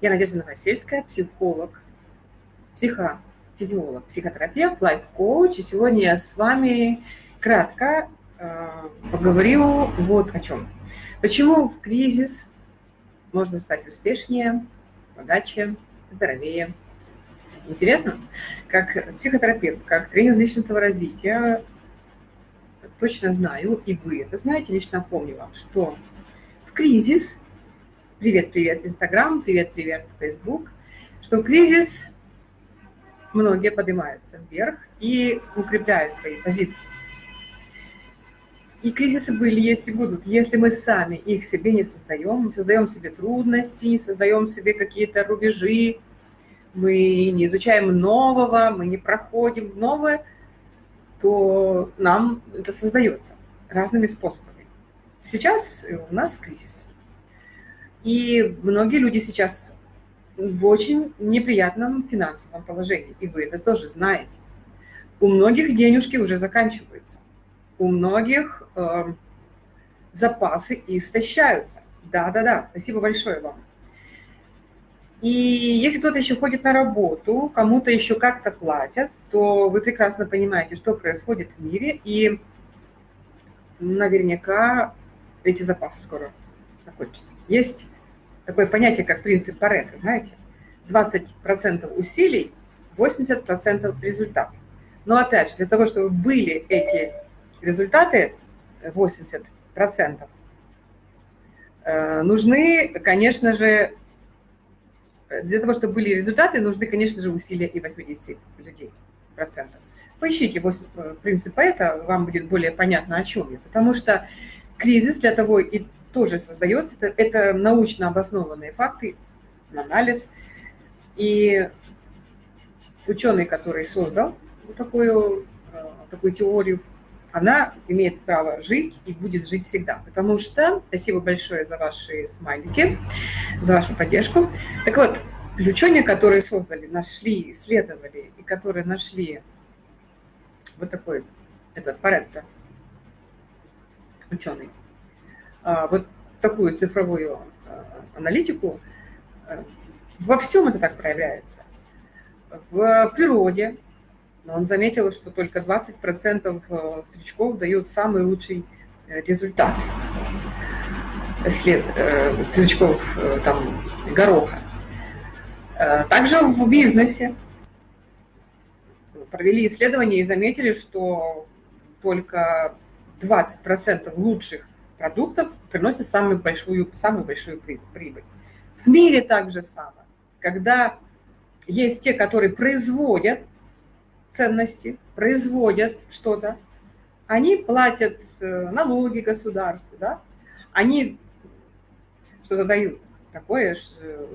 Я Надежда Новосельская, психолог, психофизиолог, психотерапевт, лайф-коуч. И сегодня я с вами кратко э, поговорю вот о чем. Почему в кризис можно стать успешнее, богаче, здоровее. Интересно? Как психотерапевт, как тренер личностного развития, точно знаю, и вы это знаете, лично напомню вам, что в кризис, привет-привет Инстаграм, привет-привет Фейсбук, что кризис многие поднимаются вверх и укрепляют свои позиции. И кризисы были, есть и будут. Если мы сами их себе не создаем, не создаем себе трудности, не создаем себе какие-то рубежи, мы не изучаем нового, мы не проходим в новое, то нам это создается разными способами. Сейчас у нас кризис. И многие люди сейчас в очень неприятном финансовом положении. И вы это тоже знаете. У многих денежки уже заканчиваются. У многих э, запасы истощаются. Да-да-да, спасибо большое вам. И если кто-то еще ходит на работу, кому-то еще как-то платят, то вы прекрасно понимаете, что происходит в мире, и наверняка эти запасы скоро закончатся. Есть такое понятие, как принцип Паретта, знаете? 20% усилий, 80% результат. Но опять же, для того, чтобы были эти результаты, 80%, э, нужны, конечно же, для того, чтобы были результаты, нужны, конечно же, усилия и 80 людей, процентов. Поищите 8, э, принцип это, вам будет более понятно, о чем я. Потому что кризис для того и тоже создается, это, это научно обоснованные факты, анализ. И ученый, который создал такую, э, такую теорию, она имеет право жить и будет жить всегда. Потому что, спасибо большое за ваши смайлики, за вашу поддержку. Так вот, ученые, которые создали, нашли, исследовали, и которые нашли вот такой, этот Паретто, ученый, вот такую цифровую а, аналитику, а, во всем это так проявляется. В природе, он заметил, что только 20% э, стручков дают самый лучший э, результат след, э, стручков там, гороха. Также в бизнесе провели исследование и заметили, что только 20% лучших продуктов приносят самую большую, самую большую прибыль. В мире также самое. Когда есть те, которые производят ценности, производят что-то, они платят э, налоги государству, да? они что-то дают такое,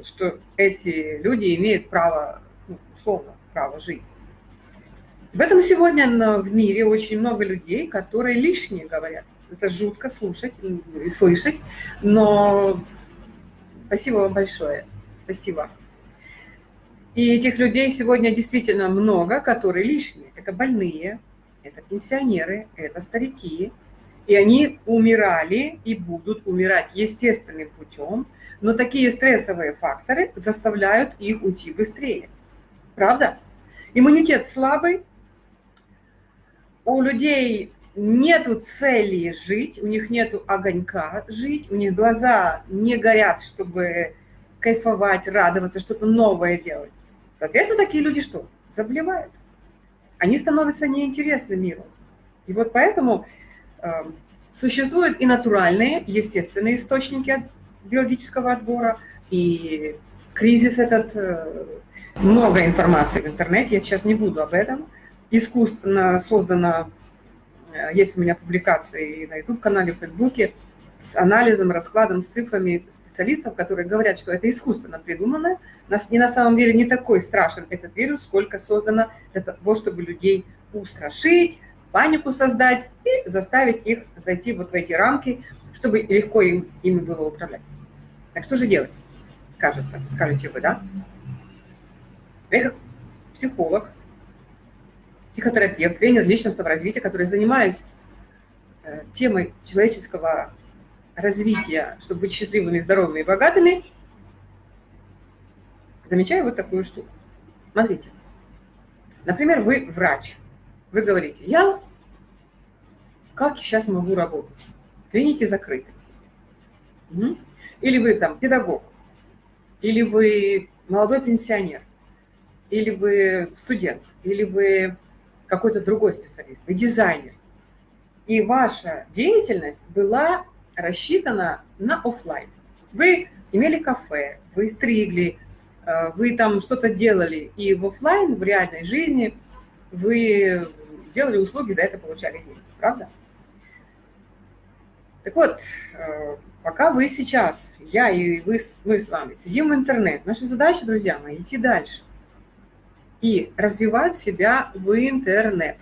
что эти люди имеют право, ну, условно, право жить. В этом сегодня в мире очень много людей, которые лишние говорят. Это жутко слушать и слышать, но спасибо вам большое. Спасибо. И этих людей сегодня действительно много, которые лишние. Это больные, это пенсионеры, это старики. И они умирали и будут умирать естественным путем, но такие стрессовые факторы заставляют их уйти быстрее. Правда? Иммунитет слабый, у людей нету цели жить, у них нету огонька жить, у них глаза не горят, чтобы кайфовать, радоваться, что-то новое делать. Соответственно, такие люди что? Заболевают. Они становятся неинтересны миру. И вот поэтому э, существуют и натуральные, естественные источники биологического отбора, и кризис этот, э, много информации в интернете, я сейчас не буду об этом. Искусственно создано, есть у меня публикации на YouTube-канале, в Фейсбуке, с анализом, раскладом, с цифрами специалистов, которые говорят, что это искусственно придумано. Нас не на самом деле не такой страшен этот вирус, сколько создано для того, чтобы людей устрашить, панику создать и заставить их зайти вот в эти рамки, чтобы легко им, ими было управлять. Так что же делать, кажется, скажете вы, да? Я как психолог, психотерапевт, тренер личностного развития, который занимаюсь э, темой человеческого развития, чтобы быть счастливыми, здоровыми и богатыми, замечаю вот такую штуку. Смотрите, например, вы врач, вы говорите, я как сейчас могу работать? Клиники закрыты. Или вы там педагог, или вы молодой пенсионер, или вы студент, или вы какой-то другой специалист, вы дизайнер. И ваша деятельность была рассчитана на офлайн. Вы имели кафе, вы стригли, э, вы там что-то делали, и в офлайн, в реальной жизни вы делали услуги, за это получали деньги, правда? Так вот, э, пока вы сейчас, я и вы, мы с вами сидим в интернет, наша задача, друзья мои, идти дальше и развивать себя в интернет.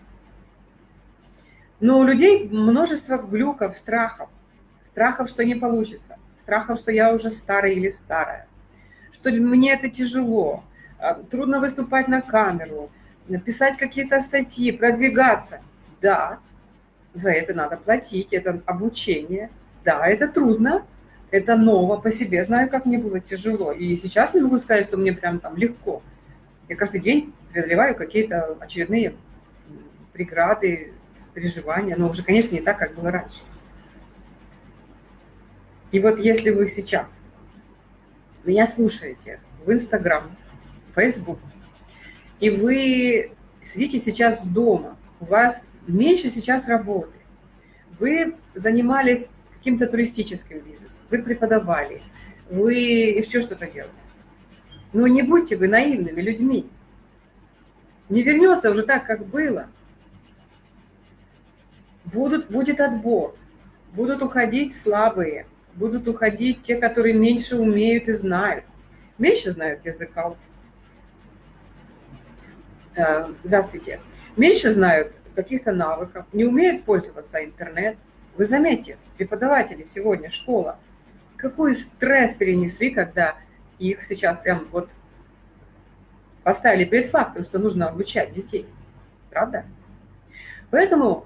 Но у людей множество глюков, страхов. Страхов, что не получится. Страхов, что я уже старый или старая. Что мне это тяжело. А, трудно выступать на камеру, написать какие-то статьи, продвигаться. Да, за это надо платить, это обучение. Да, это трудно, это ново по себе. Знаю, как мне было тяжело. И сейчас не могу сказать, что мне прям там легко. Я каждый день преодолеваю какие-то очередные преграды, переживания, но уже, конечно, не так, как было раньше. И вот если вы сейчас меня слушаете в Инстаграм, Фейсбук, и вы сидите сейчас дома, у вас меньше сейчас работы, вы занимались каким-то туристическим бизнесом, вы преподавали, вы еще что-то делали. Но не будьте вы наивными людьми. Не вернется уже так, как было. Будут, будет отбор. Будут уходить слабые. Будут уходить те, которые меньше умеют и знают. Меньше знают языков. Э, здравствуйте. Меньше знают каких-то навыков, не умеют пользоваться интернет. Вы заметьте, преподаватели сегодня, школа, какой стресс перенесли, когда их сейчас прям вот поставили перед фактом, что нужно обучать детей. Правда? Поэтому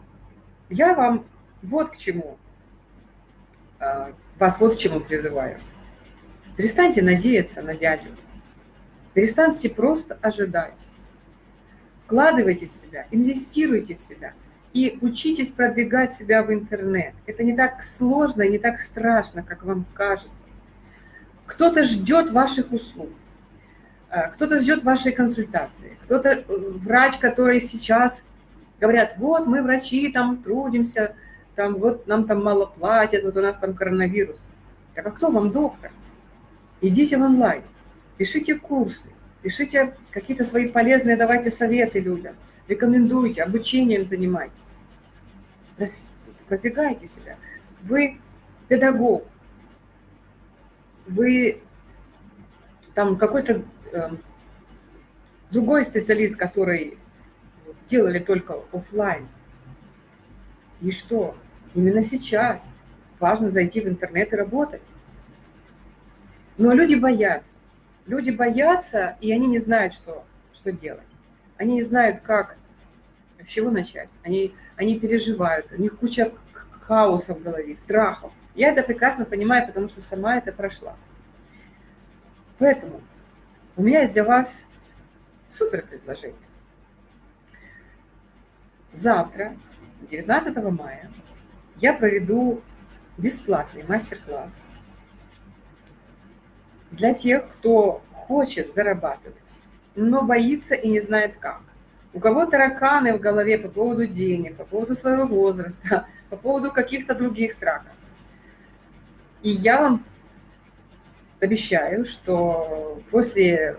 я вам вот к чему, а, вас вот к чему призываю. Перестаньте надеяться на дядю. Перестаньте просто ожидать. Вкладывайте в себя, инвестируйте в себя и учитесь продвигать себя в интернет. Это не так сложно не так страшно, как вам кажется. Кто-то ждет ваших услуг, э, кто-то ждет вашей консультации, кто-то э, врач, который сейчас говорят, вот мы врачи там трудимся, там вот нам там мало платят, вот у нас там коронавирус. Так а кто вам доктор? Идите в онлайн, пишите курсы, пишите какие-то свои полезные, давайте советы людям, рекомендуйте, обучением занимайтесь, продвигайте себя. Вы педагог, вы там какой-то э, другой специалист, который делали только офлайн. И что? Именно сейчас важно зайти в интернет и работать. Но люди боятся. Люди боятся, и они не знают, что, что делать. Они не знают, как, с чего начать. Они, они переживают, у них куча хаоса в голове, страхов. Я это прекрасно понимаю, потому что сама это прошла. Поэтому у меня есть для вас супер предложение. Завтра, 19 мая, я проведу бесплатный мастер-класс для тех, кто хочет зарабатывать, но боится и не знает как. У кого тараканы в голове по поводу денег, по поводу своего возраста, по поводу каких-то других страхов. И я вам обещаю, что после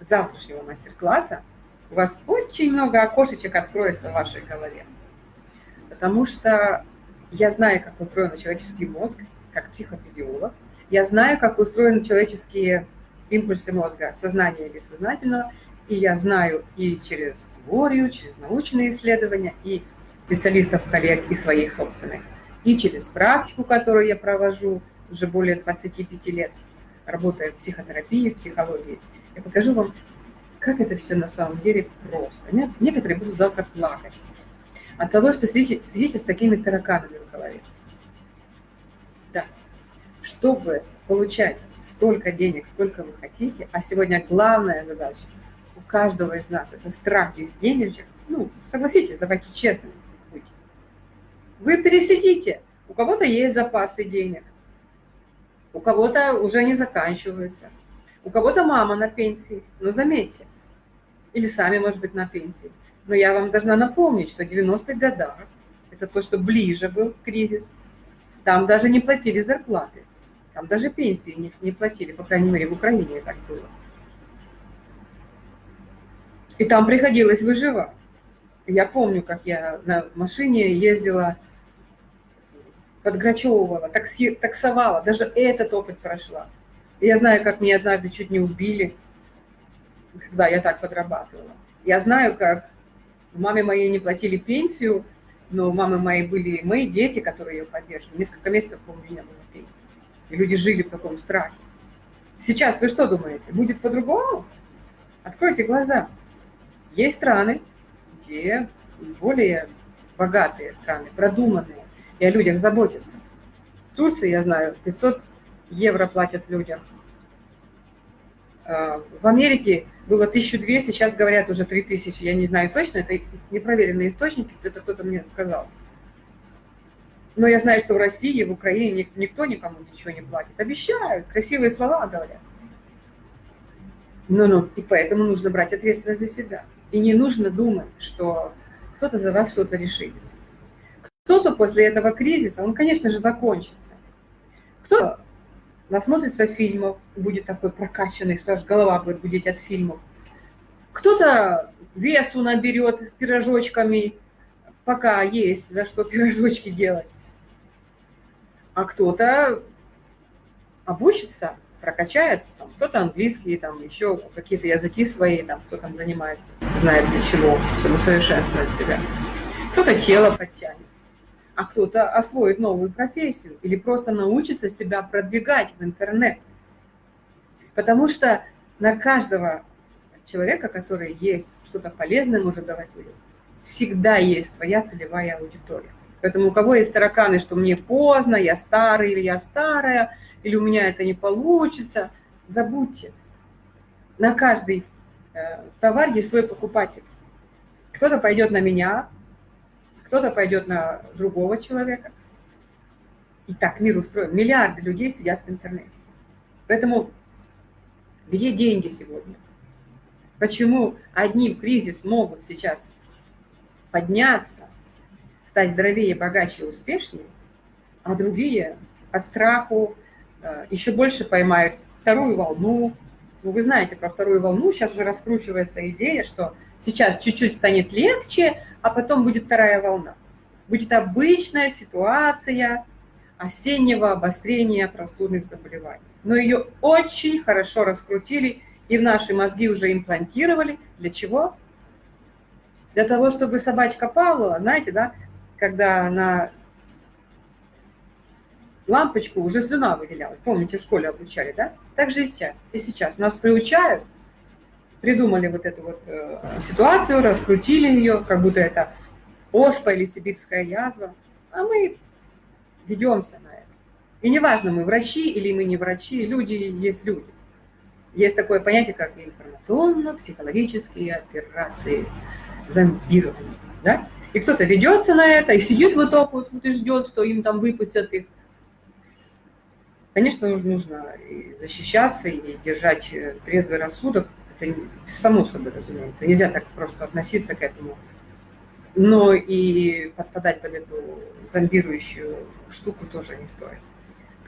завтрашнего мастер-класса у вас очень много окошечек откроется в вашей голове. Потому что я знаю, как устроен человеческий мозг, как психофизиолог. Я знаю, как устроены человеческие импульсы мозга, сознания и бессознательного. И я знаю и через теорию, через научные исследования, и специалистов, коллег, и своих собственных и через практику, которую я провожу уже более 25 лет, работая в психотерапии, в психологии, я покажу вам, как это все на самом деле просто. Некоторые будут завтра плакать от того, что сидите, сидите с такими тараканами в голове. Да. Чтобы получать столько денег, сколько вы хотите, а сегодня главная задача у каждого из нас – это страх без денежек. Ну, согласитесь, давайте честно. Вы пересидите, у кого-то есть запасы денег, у кого-то уже не заканчиваются, у кого-то мама на пенсии, но заметьте, или сами, может быть, на пенсии. Но я вам должна напомнить, что в 90-х годах, это то, что ближе был кризис, там даже не платили зарплаты, там даже пенсии не, не платили, по крайней мере, в Украине так было. И там приходилось выживать. Я помню, как я на машине ездила, подграчевывала, такси, таксовала, даже этот опыт прошла. И я знаю, как меня однажды чуть не убили, когда я так подрабатывала. Я знаю, как маме моей не платили пенсию, но у мамы моей были мои дети, которые ее поддерживали. Несколько месяцев, помню, не было пенсии. И люди жили в таком страхе. Сейчас вы что думаете? Будет по-другому? Откройте глаза. Есть страны, где более богатые страны, продуманные, и о людях заботятся. В Турции, я знаю, 500 евро платят людям. А, в Америке было 1200, сейчас говорят уже 3000, я не знаю точно, это непроверенные источники, это кто-то мне сказал. Но я знаю, что в России, в Украине никто никому ничего не платит. Обещают, красивые слова говорят. Ну-ну, и поэтому нужно брать ответственность за себя. И не нужно думать, что кто-то за вас что-то решит. Кто-то после этого кризиса, он, конечно же, закончится. Кто насмотрится фильмов, будет такой прокачанный, что аж голова будет гудеть от фильмов. Кто-то весу наберет с пирожочками, пока есть за что пирожочки делать. А кто-то обучится прокачает, кто-то английский, там еще какие-то языки свои, там кто там занимается, знает для чего, чтобы совершенствовать себя. Кто-то тело подтянет, а кто-то освоит новую профессию или просто научится себя продвигать в интернет. Потому что на каждого человека, который есть, что-то полезное может давать людям, всегда есть своя целевая аудитория. Поэтому у кого есть тараканы, что мне поздно, я старый или я старая – или у меня это не получится, забудьте. На каждый э, товар есть свой покупатель. Кто-то пойдет на меня, кто-то пойдет на другого человека. И так мир устроен. Миллиарды людей сидят в интернете. Поэтому где деньги сегодня? Почему одни в кризис могут сейчас подняться, стать здоровее, богаче, успешнее, а другие от страху, Э, еще больше поймают вторую волну. Ну, вы знаете про вторую волну, сейчас уже раскручивается идея, что сейчас чуть-чуть станет легче, а потом будет вторая волна. Будет обычная ситуация осеннего обострения простудных заболеваний. Но ее очень хорошо раскрутили и в наши мозги уже имплантировали. Для чего? Для того, чтобы собачка Павлова, знаете, да, когда она лампочку, уже слюна выделялась. Помните, в школе обучали, да? Так же и сейчас. И сейчас нас приучают, придумали вот эту вот э, ситуацию, раскрутили ее, как будто это оспа или сибирская язва, а мы ведемся на это. И неважно, мы врачи или мы не врачи, люди есть люди. Есть такое понятие, как информационно-психологические операции, зомбирование. Да? И кто-то ведется на это и сидит вот так вот, вот и ждет, что им там выпустят их Конечно, нужно защищаться, и держать э, трезвый рассудок. Это само собой, разумеется. Нельзя так просто относиться к этому. Но и подпадать под эту зомбирующую штуку тоже не стоит.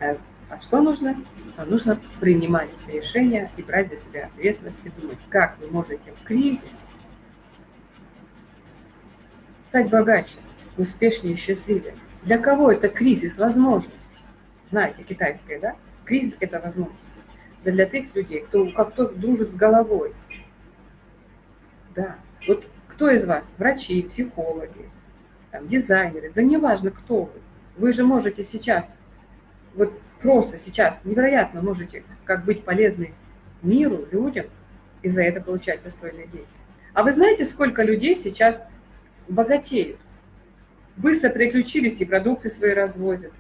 А, а что нужно? А нужно принимать решения и брать за себя ответственность и думать, как вы можете в кризис стать богаче, успешнее, счастливее. Для кого это кризис возможность? знаете, китайская, да? Кризис – это возможность. Для тех людей, кто как-то дружит с головой. Да. Вот кто из вас? Врачи, психологи, там, дизайнеры, да неважно, кто вы. Вы же можете сейчас, вот просто сейчас невероятно можете как быть полезны миру, людям, и за это получать достойные деньги. А вы знаете, сколько людей сейчас богатеют? Быстро переключились и продукты свои развозят,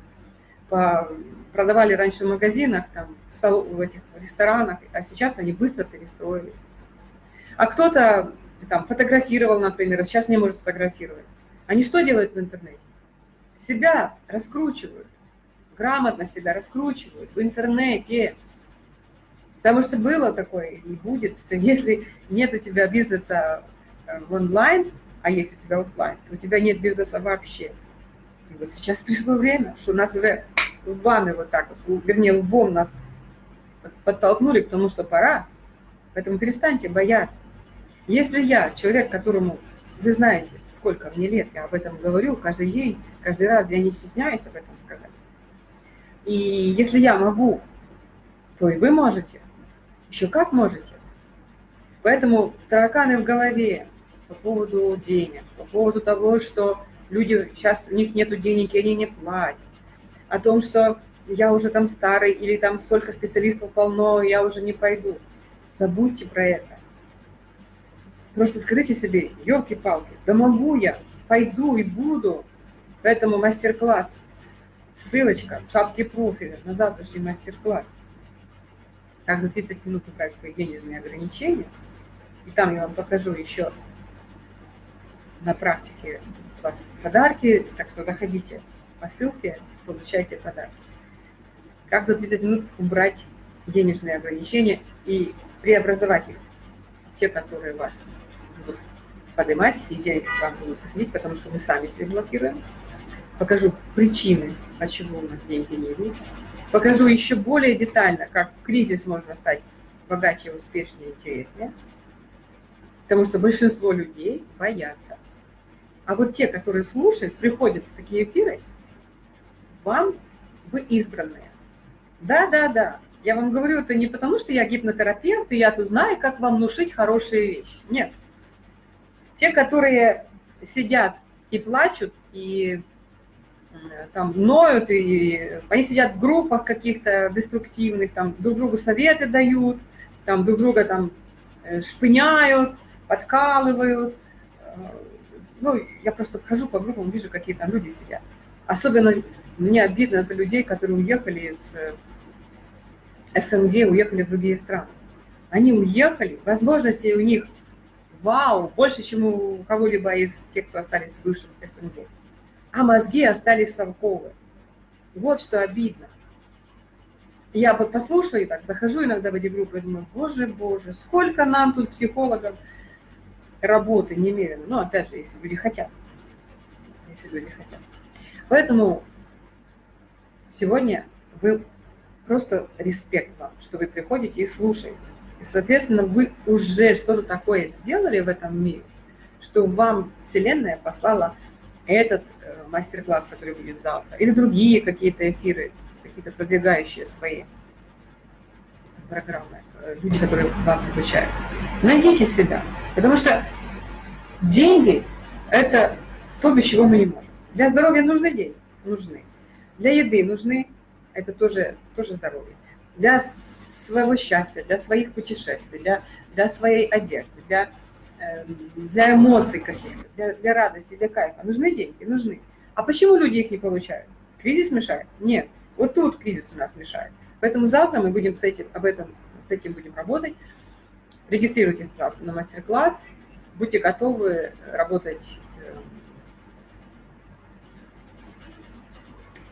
по продавали раньше в магазинах, там, в, стол, в этих ресторанах, а сейчас они быстро перестроились. А кто-то там фотографировал, например, а сейчас не может сфотографировать. Они что делают в интернете? Себя раскручивают, грамотно себя раскручивают в интернете. Потому что было такое и будет, что если нет у тебя бизнеса э, в онлайн, а есть у тебя офлайн, то у тебя нет бизнеса вообще. И вот сейчас пришло время, что у нас уже лбами вот так вот, вернее, лбом нас подтолкнули к тому, что пора. Поэтому перестаньте бояться. Если я, человек, которому, вы знаете, сколько мне лет, я об этом говорю каждый день, каждый раз, я не стесняюсь об этом сказать. И если я могу, то и вы можете. Еще как можете. Поэтому тараканы в голове по поводу денег, по поводу того, что люди, сейчас у них нет денег, и они не платят, о том, что я уже там старый, или там столько специалистов полно, я уже не пойду. Забудьте про это. Просто скажите себе, елки-палки, да могу я, пойду и буду. Поэтому мастер-класс, ссылочка в шапке профиля на завтрашний мастер-класс. Как за 30 минут убрать свои денежные ограничения. И там я вам покажу еще на практике у вас подарки, так что заходите по ссылке, получайте подарки. Как за 30 минут убрать денежные ограничения и преобразовать их, те, которые вас будут поднимать, и деньги вам будут приходить, потому что мы сами себе блокируем. Покажу причины, от чего у нас деньги не идут. Покажу еще более детально, как в кризис можно стать богаче, успешнее, интереснее. Потому что большинство людей боятся. А вот те, которые слушают, приходят в такие эфиры, вам вы избранные. Да, да, да. Я вам говорю это не потому, что я гипнотерапевт, и я тут знаю, как вам внушить хорошие вещи. Нет. Те, которые сидят и плачут, и там ноют, и они сидят в группах каких-то деструктивных, там друг другу советы дают, там друг друга там э, шпыняют, подкалывают. Э, ну, я просто хожу по группам, вижу, какие там люди сидят. Особенно мне обидно за людей, которые уехали из э, СНГ, уехали в другие страны. Они уехали, возможности у них вау, больше, чем у кого-либо из тех, кто остались в бывшем СНГ. А мозги остались совковые. Вот что обидно. Я вот послушаю, так захожу иногда в эти группы, думаю, боже, боже, сколько нам тут психологов работы немерено. Ну, опять же, если люди хотят. Если люди хотят. Поэтому сегодня вы просто респект вам, что вы приходите и слушаете. И, соответственно, вы уже что-то такое сделали в этом мире, что вам Вселенная послала этот э, мастер-класс, который будет завтра, или другие какие-то эфиры, какие-то продвигающие свои программы, э, люди, которые вас обучают. Найдите себя, потому что деньги – это то, без чего мы не можем. Для здоровья нужны деньги? Нужны. Для еды нужны? Это тоже, тоже здоровье. Для своего счастья, для своих путешествий, для, для своей одежды, для, э, для эмоций каких-то, для, для радости, для кайфа. Нужны деньги? Нужны. А почему люди их не получают? Кризис мешает? Нет. Вот тут кризис у нас мешает. Поэтому завтра мы будем с этим, об этом, с этим будем работать. Регистрируйтесь, пожалуйста, на мастер-класс. Будьте готовы работать э,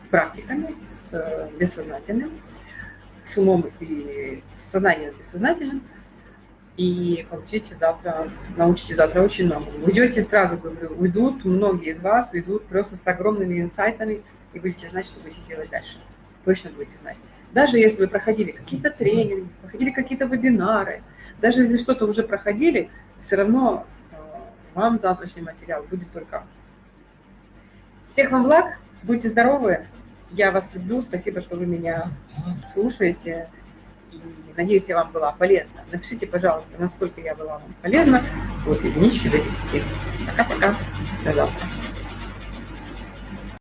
с практиками, с бессознательным с умом и сознанием бессознательным, и получите завтра, научите завтра очень много. Уйдете сразу, говорю, уйдут, многие из вас уйдут просто с огромными инсайтами, и будете знать, что будете делать дальше. Точно будете знать. Даже если вы проходили какие-то тренинги, проходили какие-то вебинары, даже если что-то уже проходили, все равно э, вам завтрашний материал будет только. Всех вам благ, будьте здоровы, я вас люблю, спасибо, что вы меня слушаете. И надеюсь, я вам была полезна. Напишите, пожалуйста, насколько я была вам полезна от единички до десяти. Пока-пока. До завтра.